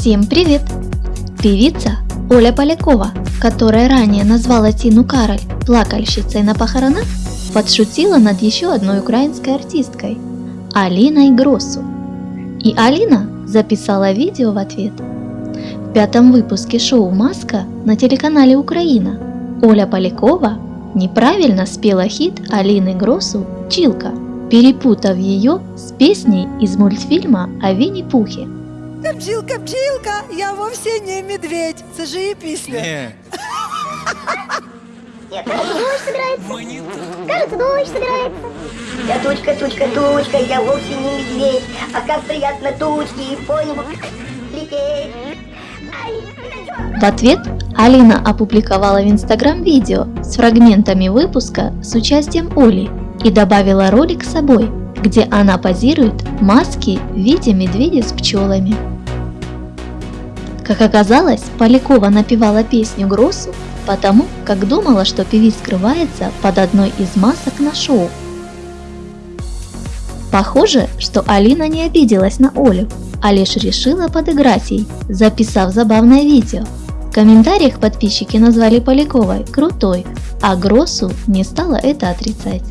Всем привет! Певица Оля Полякова, которая ранее назвала Тину Кароль плакальщицей на похоронах, подшутила над еще одной украинской артисткой – Алиной Гросу. И Алина записала видео в ответ. В пятом выпуске шоу «Маска» на телеканале «Украина» Оля Полякова неправильно спела хит Алины Гросу «Чилка», перепутав ее с песней из мультфильма о Винни-Пухе – Бджілка, бджілка, я вовсе не медведь. Це ж її пісня. Не. Нет, кажется, дождь собирается. Кажется, дождь собирается. Я тучка, тучка, тучка, я вовсе не медведь. А как приятно тучки по небу лететь. Ай, В ответ Алина опубликовала в Инстаграм видео с фрагментами выпуска с участием Оли и добавила ролик с собой, где она позирует в маске в виде медведя с пчелами. Как оказалось, Полякова напевала песню Гроссу потому, как думала, что певец скрывается под одной из масок на шоу. Похоже, что Алина не обиделась на Олю, а лишь решила подыграть ей, записав забавное видео. В комментариях подписчики назвали Поляковой крутой, а Гроссу не стала это отрицать.